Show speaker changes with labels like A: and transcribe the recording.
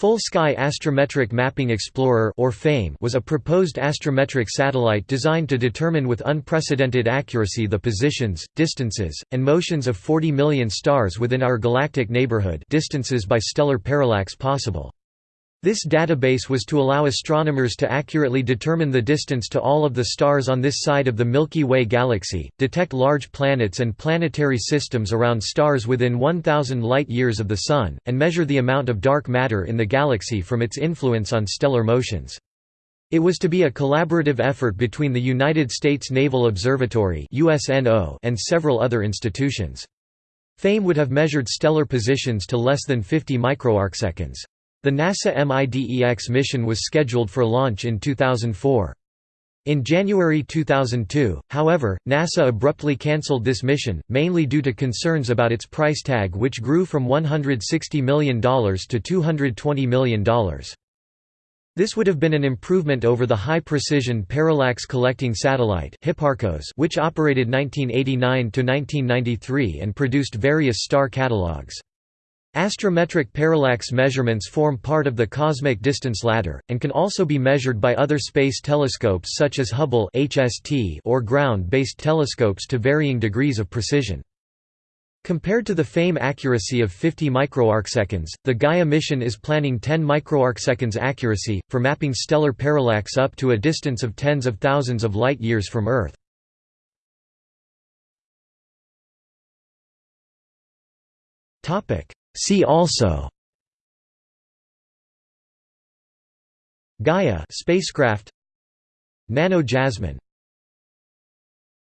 A: Full Sky Astrometric Mapping Explorer or FAME was a proposed astrometric satellite designed to determine with unprecedented accuracy the positions, distances, and motions of 40 million stars within our galactic neighborhood distances by stellar parallax possible. This database was to allow astronomers to accurately determine the distance to all of the stars on this side of the Milky Way galaxy, detect large planets and planetary systems around stars within 1,000 light-years of the Sun, and measure the amount of dark matter in the galaxy from its influence on stellar motions. It was to be a collaborative effort between the United States Naval Observatory and several other institutions. FAME would have measured stellar positions to less than 50 microarcseconds. The NASA MIDEX mission was scheduled for launch in 2004. In January 2002, however, NASA abruptly cancelled this mission, mainly due to concerns about its price tag which grew from $160 million to $220 million. This would have been an improvement over the high-precision parallax collecting satellite which operated 1989–1993 and produced various star catalogs. Astrometric parallax measurements form part of the cosmic distance ladder, and can also be measured by other space telescopes such as Hubble or ground-based telescopes to varying degrees of precision. Compared to the FAME accuracy of 50 microarcseconds, the Gaia mission is planning 10 microarcseconds accuracy, for mapping stellar parallax up to a distance of tens of thousands of light-years from Earth. Topic See also Gaia spacecraft Nano Jasmine